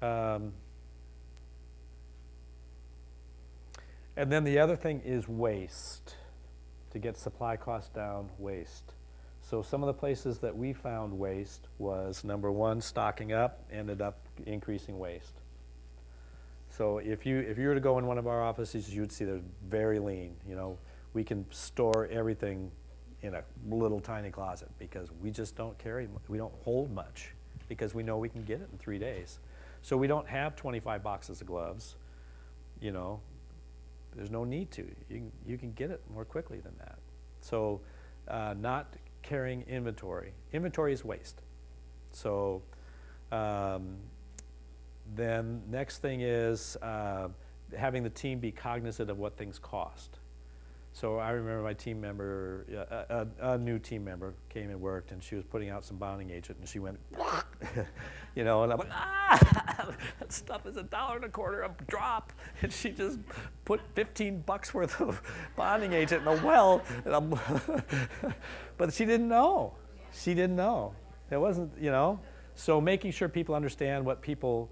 Um, and then the other thing is waste. To get supply costs down, waste. So some of the places that we found waste was number one, stocking up, ended up increasing waste. So if you if you were to go in one of our offices, you would see there's very lean. You know, we can store everything in a little tiny closet because we just don't carry, we don't hold much because we know we can get it in three days. So we don't have 25 boxes of gloves. You know, there's no need to. You can, you can get it more quickly than that. So uh, not carrying inventory. Inventory is waste. So um, then next thing is uh, having the team be cognizant of what things cost. So I remember my team member, a, a new team member came and worked and she was putting out some bonding agent and she went, you know, and I'm like, ah, that stuff is a dollar and a quarter a drop. And she just put 15 bucks worth of bonding agent in a well. But she didn't know. She didn't know. It wasn't, you know. So making sure people understand what people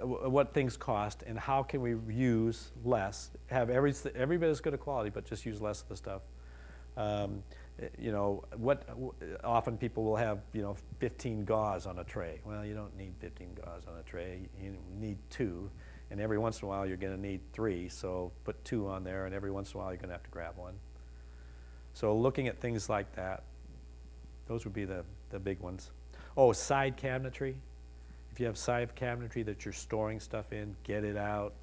what things cost and how can we use less, have every, every bit as good a quality, but just use less of the stuff. Um, eh, you know, what, often people will have, you know, 15 gauze on a tray. Well, you don't need 15 gauze on a tray, you need two. And every once in a while, you're gonna need three, so put two on there, and every once in a while, you're gonna have to grab one. So looking at things like that, those would be the, the big ones. Oh, side cabinetry. If you have side cabinetry that you're storing stuff in, get it out.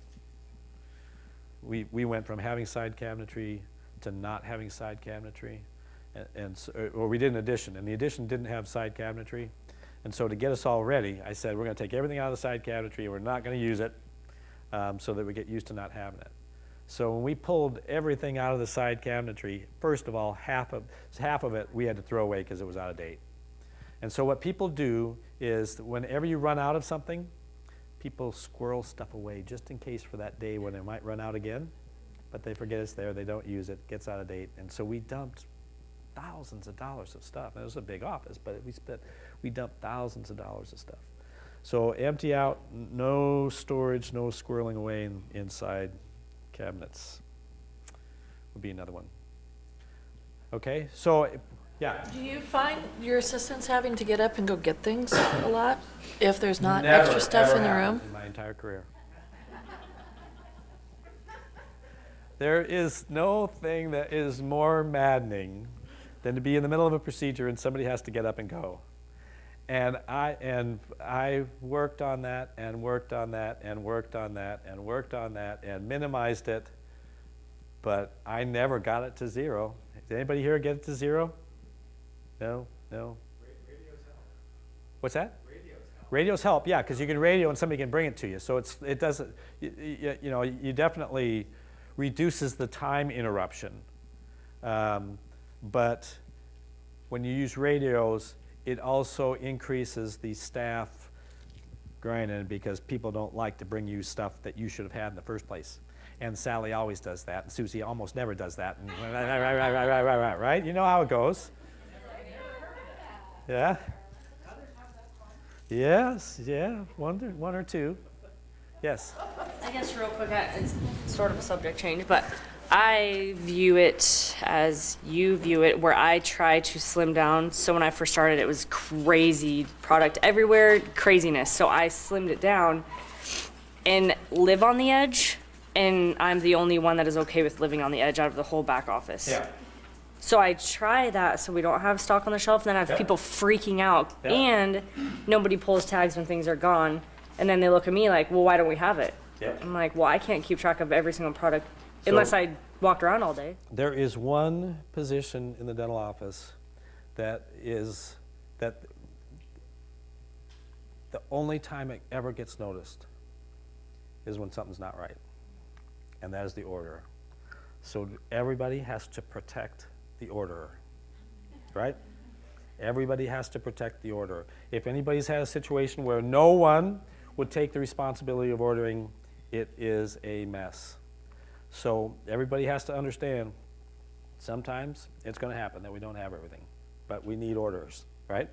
We, we went from having side cabinetry to not having side cabinetry. And, and s- or or we did an addition, and the addition didn't have side cabinetry. And so to get us all ready, I said, we're gonna take everything out of the side cabinetry, we're not gonna use it, um, so that we get used to not having it. So when we pulled everything out of the side cabinetry, first of all, half of, half of it we had to throw away because it was out of date. And so what people do is whenever you run out of something, people squirrel stuff away just in case for that day when it might run out again. But they forget it's there, they don't use it, gets out of date. And so we dumped thousands of dollars of stuff. And it was a big office, but we spent, we dumped thousands of dollars of stuff. So empty out, no storage, no squirreling away in, inside cabinets would be another one. Okay, so, yeah. Do you find your assistants having to get up and go get things a lot if there's not Never, extra stuff in the room? In my entire career. There is no thing that is more maddening than to be in the middle of a procedure and somebody has to get up and go. And I and I worked on that and worked on that and worked on that and worked on that and minimized it, but I never got it to zero. Did anybody here get it to zero? No, no. What's that? Radios help, Radios help, yeah, because you can radio and somebody can bring it to you. So it's, it doesn't, you, you, know, you definitely reduces the time interruption. Um, but when you use radios, it also increases the staff grinding because people don't like to bring you stuff that you should have had in the first place. And Sally always does that, and Susie almost never does that. And right, right, right, right, right, right, right, right? You know how it goes. Yeah. Yes, yeah, one, or- one or two. Yes. I guess real quick, it's sort of a subject change, but I view it as you view it, where I try to slim down. So when I first started, it was crazy product everywhere, craziness. So I slimmed it down and live on the edge. And I'm the only one that is okay with living on the edge out of the whole back office. So I try that so we don't have stock on the shelf, and then I have Yeah. people freaking out, Yeah. and nobody pulls tags when things are gone, and then they look at me like, "Well, why don't we have it?" Yeah. I'm like, "Well, I can't keep track of every single product unless I walked around all day." There is one position in the dental office that is, that the only time it ever gets noticed is when something's not right. And that is the order. So everybody has to protect the orderer, right? Everybody has to protect the order. If anybody's had a situation where no one would take the responsibility of ordering, it is a mess. So everybody has to understand, sometimes it's gonna happen that we don't have everything, but we need orders, right?